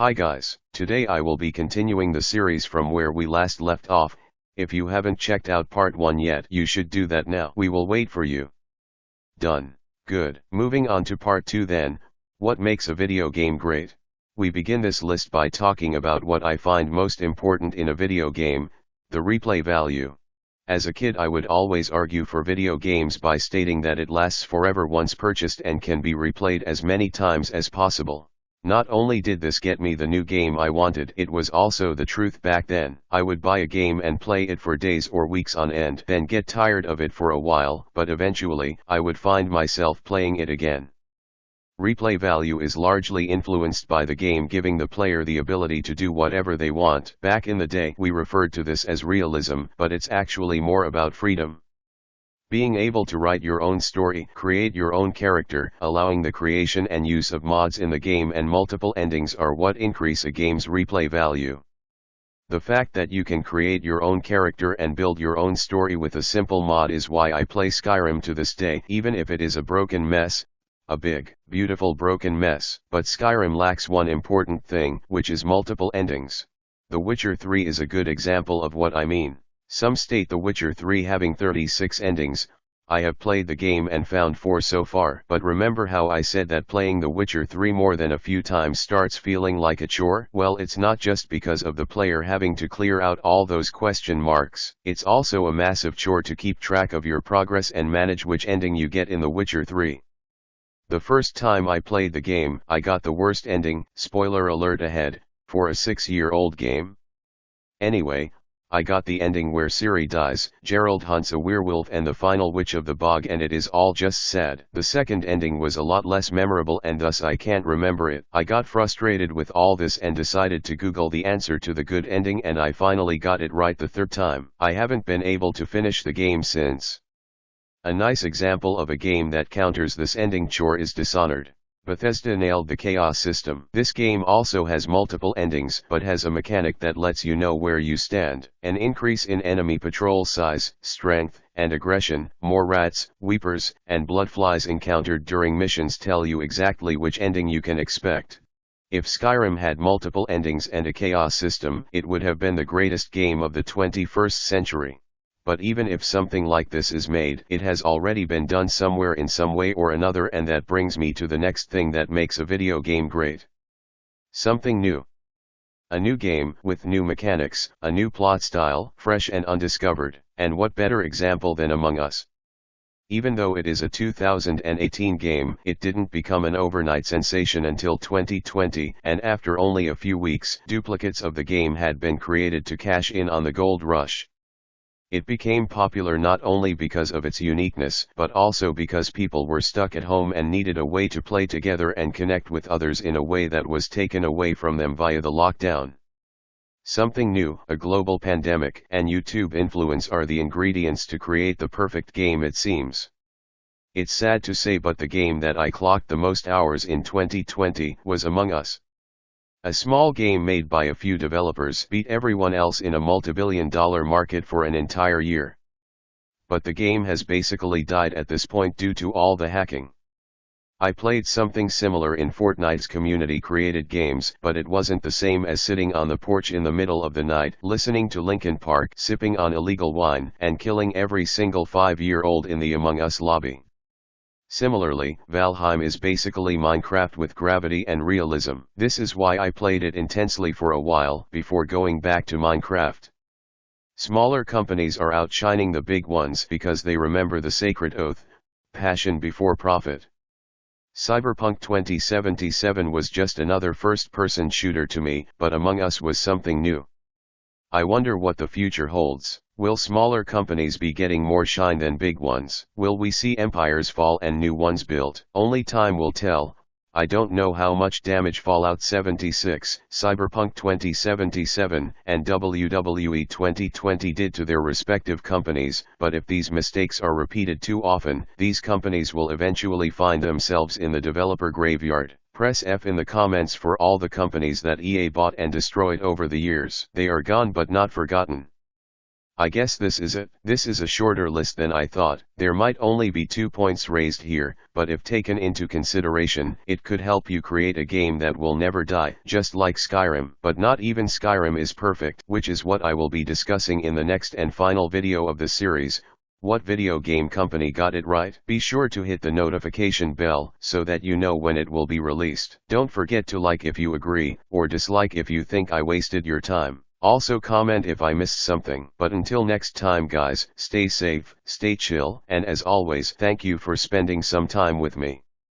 Hi guys, today I will be continuing the series from where we last left off, if you haven't checked out part 1 yet you should do that now. We will wait for you. Done. Good. Moving on to part 2 then, what makes a video game great? We begin this list by talking about what I find most important in a video game, the replay value. As a kid I would always argue for video games by stating that it lasts forever once purchased and can be replayed as many times as possible. Not only did this get me the new game I wanted it was also the truth back then. I would buy a game and play it for days or weeks on end then get tired of it for a while but eventually I would find myself playing it again. Replay value is largely influenced by the game giving the player the ability to do whatever they want. Back in the day we referred to this as realism but it's actually more about freedom. Being able to write your own story, create your own character, allowing the creation and use of mods in the game and multiple endings are what increase a game's replay value. The fact that you can create your own character and build your own story with a simple mod is why I play Skyrim to this day even if it is a broken mess, a big, beautiful broken mess. But Skyrim lacks one important thing, which is multiple endings. The Witcher 3 is a good example of what I mean. Some state The Witcher 3 having 36 endings, I have played the game and found 4 so far. But remember how I said that playing The Witcher 3 more than a few times starts feeling like a chore? Well it's not just because of the player having to clear out all those question marks. It's also a massive chore to keep track of your progress and manage which ending you get in The Witcher 3. The first time I played the game, I got the worst ending, spoiler alert ahead, for a 6-year-old game. Anyway, I got the ending where Ciri dies, Geralt hunts a werewolf and the final witch of the bog and it is all just sad. The second ending was a lot less memorable and thus I can't remember it. I got frustrated with all this and decided to google the answer to the good ending and I finally got it right the third time. I haven't been able to finish the game since. A nice example of a game that counters this ending chore is Dishonored. Bethesda nailed the chaos system. This game also has multiple endings but has a mechanic that lets you know where you stand. An increase in enemy patrol size, strength, and aggression, more rats, weepers, and bloodflies encountered during missions tell you exactly which ending you can expect. If Skyrim had multiple endings and a chaos system, it would have been the greatest game of the 21st century but even if something like this is made, it has already been done somewhere in some way or another and that brings me to the next thing that makes a video game great. Something new. A new game, with new mechanics, a new plot style, fresh and undiscovered, and what better example than Among Us. Even though it is a 2018 game, it didn't become an overnight sensation until 2020, and after only a few weeks, duplicates of the game had been created to cash in on the gold rush. It became popular not only because of its uniqueness but also because people were stuck at home and needed a way to play together and connect with others in a way that was taken away from them via the lockdown. Something new, a global pandemic and YouTube influence are the ingredients to create the perfect game it seems. It's sad to say but the game that I clocked the most hours in 2020 was Among Us. A small game made by a few developers beat everyone else in a multibillion dollar market for an entire year. But the game has basically died at this point due to all the hacking. I played something similar in Fortnite's community created games but it wasn't the same as sitting on the porch in the middle of the night listening to Linkin Park sipping on illegal wine and killing every single 5 year old in the Among Us lobby. Similarly, Valheim is basically Minecraft with gravity and realism. This is why I played it intensely for a while before going back to Minecraft. Smaller companies are outshining the big ones because they remember the sacred oath, passion before profit. Cyberpunk 2077 was just another first-person shooter to me, but Among Us was something new. I wonder what the future holds. Will smaller companies be getting more shine than big ones? Will we see empires fall and new ones built? Only time will tell. I don't know how much damage Fallout 76, Cyberpunk 2077, and WWE 2020 did to their respective companies, but if these mistakes are repeated too often, these companies will eventually find themselves in the developer graveyard. Press F in the comments for all the companies that EA bought and destroyed over the years. They are gone but not forgotten. I guess this is it. This is a shorter list than I thought. There might only be two points raised here, but if taken into consideration, it could help you create a game that will never die, just like Skyrim. But not even Skyrim is perfect, which is what I will be discussing in the next and final video of the series. What video game company got it right? Be sure to hit the notification bell so that you know when it will be released. Don't forget to like if you agree, or dislike if you think I wasted your time. Also comment if I missed something. But until next time guys, stay safe, stay chill, and as always thank you for spending some time with me.